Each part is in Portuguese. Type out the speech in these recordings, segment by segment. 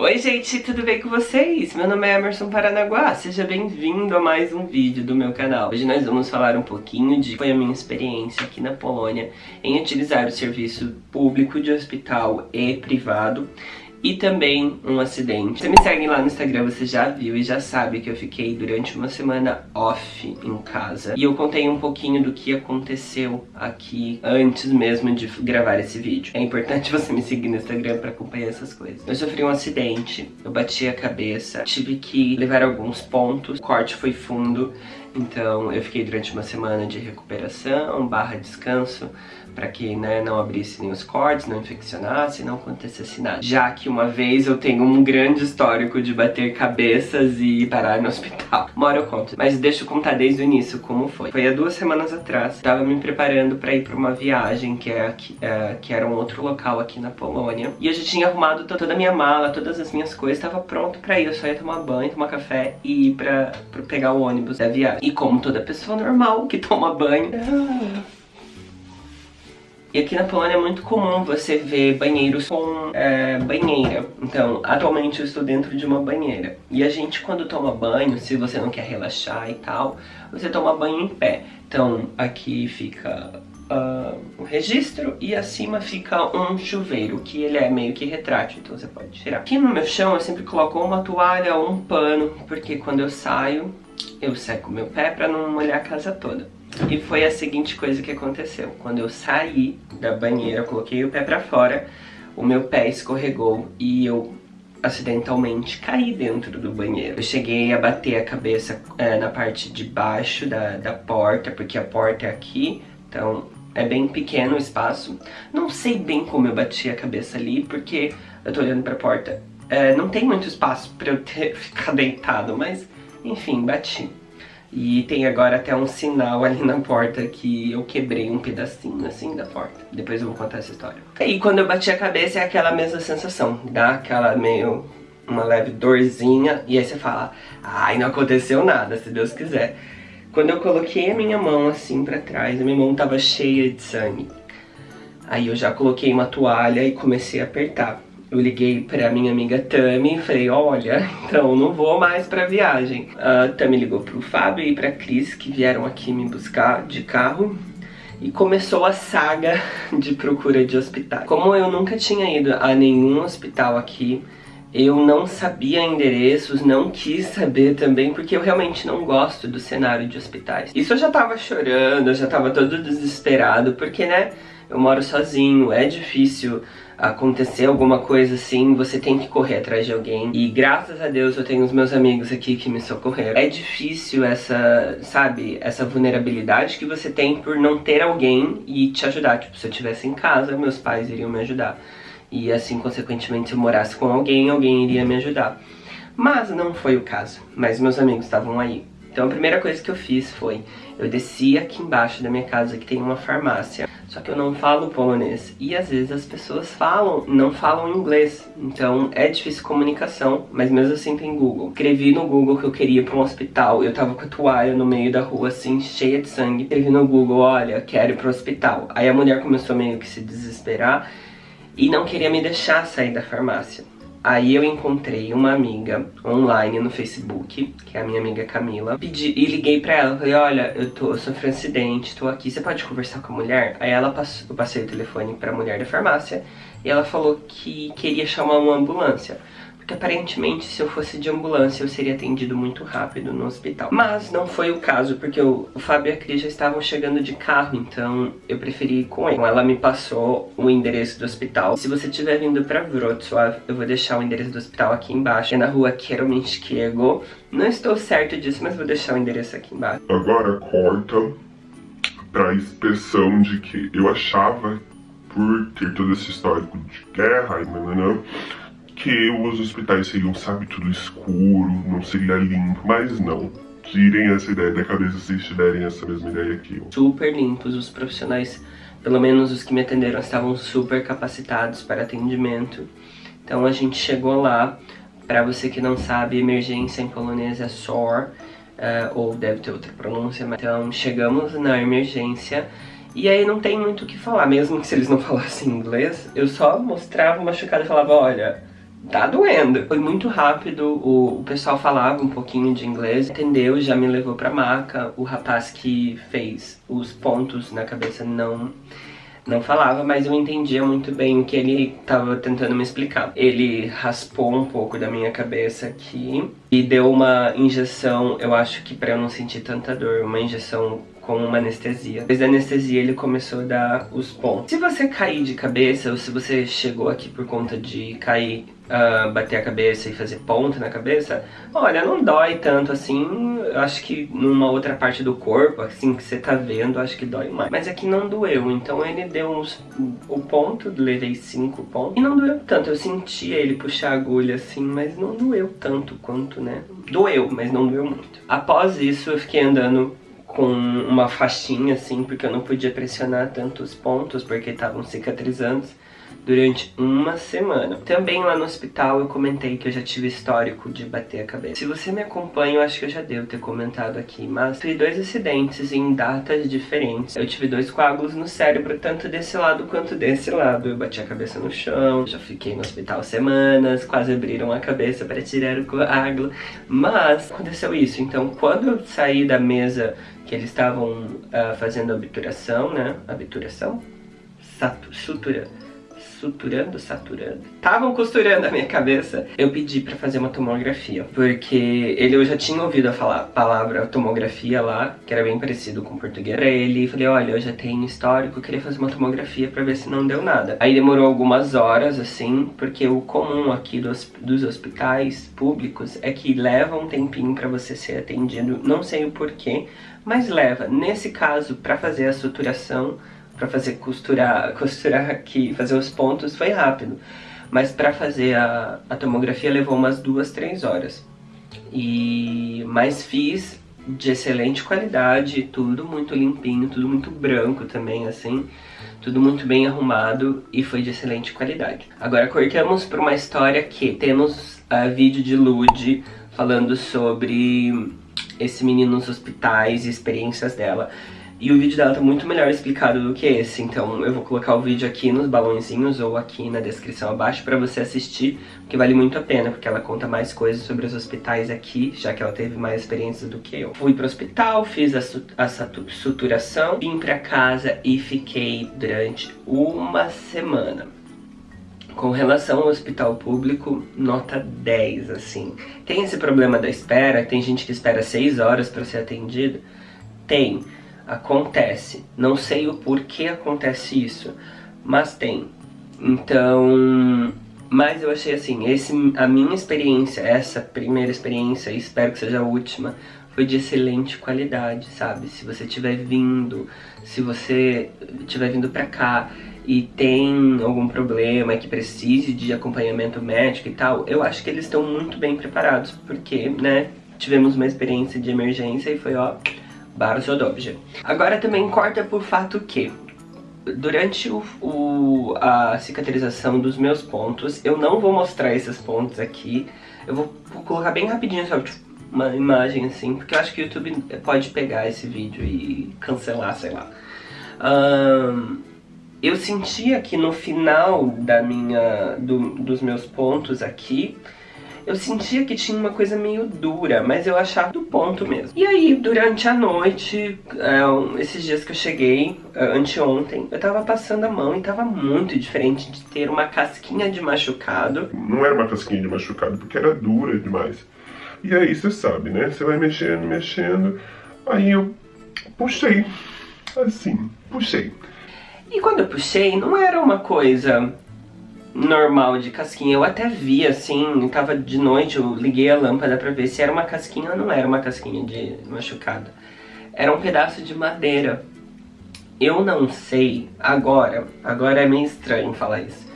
Oi gente, tudo bem com vocês? Meu nome é Emerson Paranaguá, seja bem-vindo a mais um vídeo do meu canal. Hoje nós vamos falar um pouquinho de foi a minha experiência aqui na Polônia em utilizar o serviço público de hospital e privado e também um acidente. Você me segue lá no Instagram, você já viu e já sabe que eu fiquei durante uma semana off em casa. E eu contei um pouquinho do que aconteceu aqui antes mesmo de gravar esse vídeo. É importante você me seguir no Instagram pra acompanhar essas coisas. Eu sofri um acidente, eu bati a cabeça, tive que levar alguns pontos, o corte foi fundo, então eu fiquei durante uma semana de recuperação, barra descanso, para que né, não abrisse nem os cortes, não infeccionasse, não acontecesse nada. Já que uma vez eu tenho um grande histórico de bater cabeças e parar no hospital. Uma hora eu conto, mas deixa eu contar desde o início como foi. Foi há duas semanas atrás, tava me preparando para ir para uma viagem que, é aqui, é, que era um outro local aqui na Polônia. E eu já tinha arrumado toda a minha mala, todas as minhas coisas, tava pronto para ir. Eu só ia tomar banho, tomar café e ir pra pegar o ônibus da viagem. E como toda pessoa normal que toma banho... Ah e aqui na Polônia é muito comum você ver banheiros com é, banheira. Então, atualmente eu estou dentro de uma banheira. E a gente, quando toma banho, se você não quer relaxar e tal, você toma banho em pé. Então, aqui fica uh, o registro e acima fica um chuveiro, que ele é meio que retrátil, então você pode tirar. Aqui no meu chão eu sempre coloco uma toalha ou um pano, porque quando eu saio, eu seco meu pé pra não molhar a casa toda. E foi a seguinte coisa que aconteceu. Quando eu saí da banheira, coloquei o pé pra fora, o meu pé escorregou e eu acidentalmente caí dentro do banheiro. Eu cheguei a bater a cabeça é, na parte de baixo da, da porta, porque a porta é aqui, então é bem pequeno o espaço. Não sei bem como eu bati a cabeça ali, porque eu tô olhando pra porta. É, não tem muito espaço pra eu ter, ficar deitado, mas enfim, bati. E tem agora até um sinal ali na porta que eu quebrei um pedacinho assim da porta. Depois eu vou contar essa história. E quando eu bati a cabeça é aquela mesma sensação. Dá aquela meio... uma leve dorzinha. E aí você fala, ai, não aconteceu nada, se Deus quiser. Quando eu coloquei a minha mão assim pra trás, a minha mão tava cheia de sangue. Aí eu já coloquei uma toalha e comecei a apertar eu liguei pra minha amiga Tami e falei, olha, então não vou mais pra viagem. A Tami ligou pro Fábio e pra Cris, que vieram aqui me buscar de carro. E começou a saga de procura de hospital. Como eu nunca tinha ido a nenhum hospital aqui, eu não sabia endereços, não quis saber também, porque eu realmente não gosto do cenário de hospitais. Isso eu já tava chorando, eu já tava todo desesperado, porque, né, eu moro sozinho, é difícil acontecer alguma coisa assim, você tem que correr atrás de alguém. E graças a Deus eu tenho os meus amigos aqui que me socorreram. É difícil essa, sabe, essa vulnerabilidade que você tem por não ter alguém e te ajudar. Tipo, se eu estivesse em casa, meus pais iriam me ajudar. E assim, consequentemente, se eu morasse com alguém, alguém iria me ajudar. Mas não foi o caso. Mas meus amigos estavam aí. Então a primeira coisa que eu fiz foi, eu desci aqui embaixo da minha casa que tem uma farmácia, só que eu não falo polonês. E às vezes as pessoas falam, não falam inglês, então é difícil comunicação, mas mesmo assim tem Google. Escrevi no Google que eu queria ir pra um hospital, eu tava com a toalha no meio da rua assim, cheia de sangue. Escrevi no Google, olha, quero ir pro hospital. Aí a mulher começou meio que se desesperar e não queria me deixar sair da farmácia. Aí eu encontrei uma amiga online no Facebook, que é a minha amiga Camila, pedi, e liguei pra ela, falei, olha, eu, tô, eu sofri um acidente, tô aqui, você pode conversar com a mulher? Aí ela passou, eu passei o telefone pra mulher da farmácia, e ela falou que queria chamar uma ambulância. Porque aparentemente se eu fosse de ambulância eu seria atendido muito rápido no hospital. Mas não foi o caso, porque o, o Fábio e a Cris já estavam chegando de carro, então eu preferi ir com ele. Ela me passou o endereço do hospital. Se você estiver vindo pra Wrocław, eu vou deixar o endereço do hospital aqui embaixo. É na rua Kierominskiego. Não estou certo disso, mas vou deixar o endereço aqui embaixo. Agora corta pra inspeção de que eu achava por ter todo esse histórico de guerra e nananã, que os hospitais seriam, sabe, tudo escuro, não seria limpo, mas não. Tirem essa ideia da cabeça se tiverem essa mesma ideia aqui. Super limpos, os profissionais, pelo menos os que me atenderam, estavam super capacitados para atendimento. Então a gente chegou lá, para você que não sabe, emergência em polonês é SOR, uh, ou deve ter outra pronúncia, mas então chegamos na emergência, e aí não tem muito o que falar, mesmo que se eles não falassem inglês, eu só mostrava uma machucado e falava, olha, tá doendo. Foi muito rápido, o, o, pessoal falava um pouquinho de inglês, entendeu, já me levou pra maca. O rapaz que fez os pontos na cabeça não não falava, mas eu entendia muito bem o que ele estava tentando me explicar. Ele raspou um pouco da minha cabeça aqui e deu uma injeção, eu acho que para eu não sentir tanta dor, uma injeção com uma anestesia. Depois da anestesia ele começou a dar os pontos. Se você cair de cabeça ou se você chegou aqui por conta de cair, uh, bater a cabeça e fazer ponto na cabeça, olha, não dói tanto assim. Acho que numa outra parte do corpo, assim que você tá vendo, acho que dói mais. Mas aqui não doeu, então ele deu uns, o ponto, levei cinco pontos. E não doeu tanto, eu sentia ele puxar a agulha assim, mas não doeu tanto quanto, né? Doeu, mas não doeu muito. Após isso eu fiquei andando com uma faixinha assim, porque eu não podia pressionar tantos pontos, porque estavam cicatrizando durante uma semana. Também lá no hospital eu comentei que eu já tive histórico de bater a cabeça. Se você me acompanha, eu acho que eu já devo ter comentado aqui, mas tive dois acidentes em datas diferentes. Eu tive dois coágulos no cérebro, tanto desse lado quanto desse lado. Eu bati a cabeça no chão, já fiquei no hospital semanas, quase abriram a cabeça para tirar o coágulo, mas aconteceu isso. Então, quando eu saí da mesa que eles estavam uh, fazendo obturação, né? Obturação? Sutura suturando, saturando. Estavam costurando a minha cabeça. Eu pedi pra fazer uma tomografia, porque ele eu já tinha ouvido a falar, palavra tomografia lá, que era bem parecido com português. Pra ele, falei, olha, eu já tenho histórico, queria fazer uma tomografia pra ver se não deu nada. Aí demorou algumas horas, assim, porque o comum aqui dos, dos hospitais públicos é que leva um tempinho pra você ser atendido, não sei o porquê, mas leva. Nesse caso, pra fazer a suturação, para fazer costurar, costurar aqui, fazer os pontos foi rápido. Mas para fazer a, a tomografia levou umas duas, três horas. E mas fiz de excelente qualidade, tudo muito limpinho, tudo muito branco também, assim, tudo muito bem arrumado e foi de excelente qualidade. Agora cortamos para uma história que temos uh, vídeo de Lud falando sobre esse menino nos hospitais e experiências dela. E o vídeo dela tá muito melhor explicado do que esse, então eu vou colocar o vídeo aqui nos balãozinhos ou aqui na descrição abaixo pra você assistir, que vale muito a pena, porque ela conta mais coisas sobre os hospitais aqui, já que ela teve mais experiências do que eu. Fui pro hospital, fiz a, a suturação, vim pra casa e fiquei durante uma semana. Com relação ao hospital público, nota 10, assim. Tem esse problema da espera, tem gente que espera 6 horas pra ser atendido? Tem acontece. Não sei o porquê acontece isso, mas tem. Então, mas eu achei assim, esse, a minha experiência, essa primeira experiência, espero que seja a última, foi de excelente qualidade, sabe? Se você tiver vindo, se você tiver vindo pra cá e tem algum problema que precise de acompanhamento médico e tal, eu acho que eles estão muito bem preparados, porque, né, tivemos uma experiência de emergência e foi, ó, bardzo dobrze. Agora também corta por fato que durante o, o, a cicatrização dos meus pontos, eu não vou mostrar esses pontos aqui, eu vou, colocar bem rapidinho só uma imagem assim, porque eu acho que o YouTube pode pegar esse vídeo e cancelar, sei lá. Um, eu sentia que no final da minha, do, dos meus pontos aqui, eu sentia que tinha uma coisa meio dura, mas eu achava do ponto mesmo. E aí, durante a noite, é, esses dias que eu cheguei, é, anteontem, eu tava passando a mão e tava muito diferente de ter uma casquinha de machucado. Não era uma casquinha de machucado, porque era dura demais. E aí, você sabe, né? Você vai mexendo, mexendo, aí eu puxei, assim, puxei. E quando eu puxei, não era uma coisa normal de casquinha. Eu até vi assim, tava de noite, eu liguei a lâmpada pra ver se era uma casquinha ou não era uma casquinha de machucada. Era um pedaço de madeira. Eu não sei, agora, agora é meio estranho falar isso.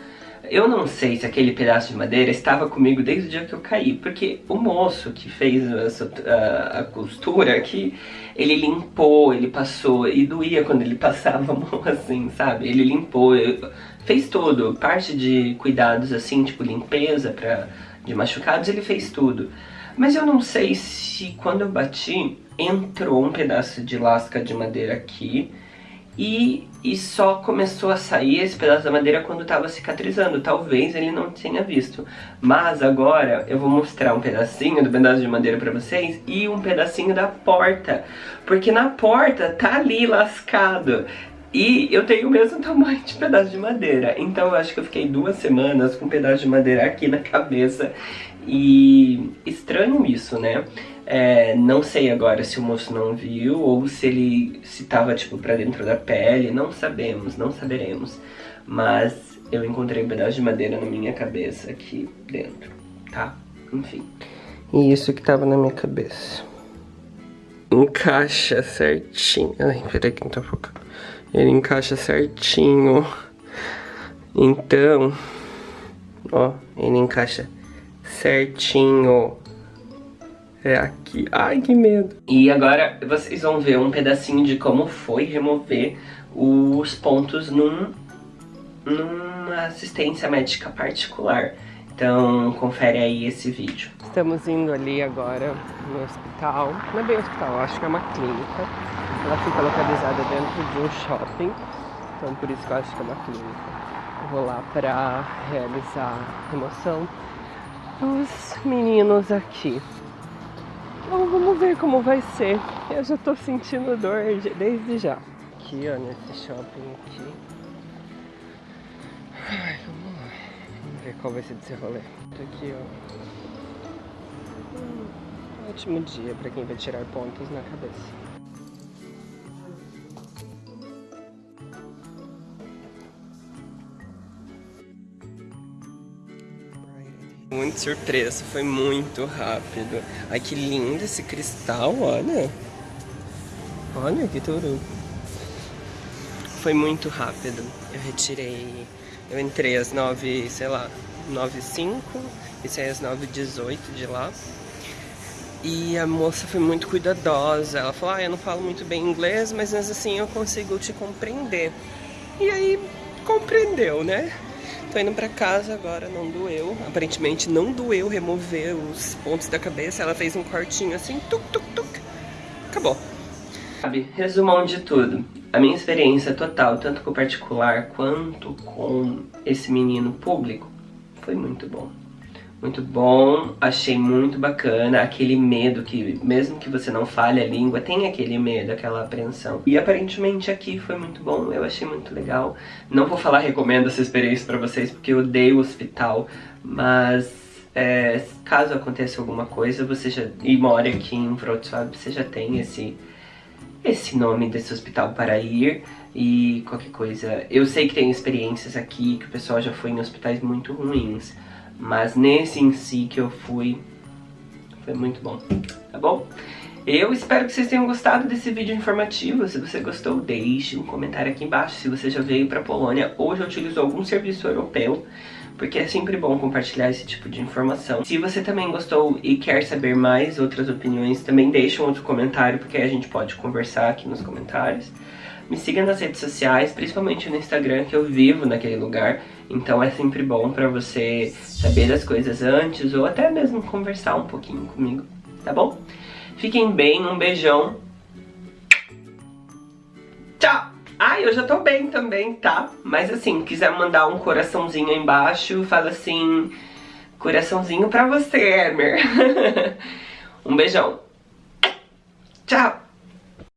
Eu não sei se aquele pedaço de madeira estava comigo desde o dia que eu caí, porque o moço que fez a, a, a costura aqui, ele limpou, ele passou, e doía quando ele passava a mão assim, sabe? Ele limpou, fez tudo, parte de cuidados assim, tipo limpeza pra, de machucados, ele fez tudo. Mas eu não sei se quando eu bati, entrou um pedaço de lasca de madeira aqui e, e só começou a sair esse pedaço da madeira quando estava cicatrizando. Talvez ele não tenha visto. Mas agora eu vou mostrar um pedacinho do pedaço de madeira pra vocês e um pedacinho da porta. Porque na porta tá ali lascado. E eu tenho o mesmo tamanho de pedaço de madeira. Então eu acho que eu fiquei duas semanas com um pedaço de madeira aqui na cabeça. E estranho isso, né? É, não sei agora se o moço não viu ou se ele se tava tipo pra dentro da pele, não sabemos, não saberemos. Mas eu encontrei um pedaço de madeira na minha cabeça aqui dentro, tá? Enfim. E isso que tava na minha cabeça. Encaixa certinho. Ai, peraí que não tá focando. Ele encaixa certinho. Então, ó, ele encaixa certinho. É aqui. Ai, que medo. E agora vocês vão ver um pedacinho de como foi remover os pontos num, numa assistência médica particular. Então, confere aí esse vídeo. Estamos indo ali agora no hospital. Não é bem hospital, acho que é uma clínica. Ela fica localizada dentro de um shopping. Então, por isso que eu acho que é uma clínica. Eu vou lá para realizar a remoção dos meninos aqui. Então vamos ver como vai ser. Eu já tô sentindo dor desde já. Aqui, ó, nesse shopping aqui. Ai, vamos lá. Vamos ver qual vai ser desse rolê. Aqui, ó. Um ótimo dia pra quem vai tirar pontos na cabeça. Muito surpresa, foi muito rápido. Ai, que lindo esse cristal, olha. Olha que tudo. Foi muito rápido. Eu retirei... Eu entrei às nove, sei lá, nove e cinco e saí às nove e dezoito de lá. E a moça foi muito cuidadosa. Ela falou, ah, eu não falo muito bem inglês, mas assim eu consigo te compreender. E aí, compreendeu, né? Tô indo pra casa agora, não doeu. Aparentemente não doeu remover os pontos da cabeça. Ela fez um cortinho assim, tuk, tuk, tuk. Acabou. Sabe, resumão de tudo. A minha experiência total, tanto com o particular quanto com esse menino público, foi muito bom muito bom, achei muito bacana, aquele medo que, mesmo que você não fale a língua, tem aquele medo, aquela apreensão. E aparentemente aqui foi muito bom, eu achei muito legal. Não vou falar recomendo essa experiência pra vocês, porque eu odeio o hospital, mas é, caso aconteça alguma coisa, você já, e mora aqui em Wrocław, você já tem esse, esse nome desse hospital para ir e qualquer coisa. Eu sei que tem experiências aqui, que o pessoal já foi em hospitais muito ruins, mas nesse em si que eu fui, foi muito bom, tá bom? Eu espero que vocês tenham gostado desse vídeo informativo. Se você gostou, deixe um comentário aqui embaixo se você já veio para Polônia ou já utilizou algum serviço europeu, porque é sempre bom compartilhar esse tipo de informação. Se você também gostou e quer saber mais outras opiniões, também deixe um outro comentário, porque a gente pode conversar aqui nos comentários. Me siga nas redes sociais, principalmente no Instagram, que eu vivo naquele lugar. Então é sempre bom pra você saber das coisas antes ou até mesmo conversar um pouquinho comigo, tá bom? Fiquem bem, um beijão. Tchau! Ai, eu já tô bem também, tá? Mas assim, quiser mandar um coraçãozinho aí embaixo, fala assim... Coraçãozinho pra você, Hermer. um beijão. Tchau!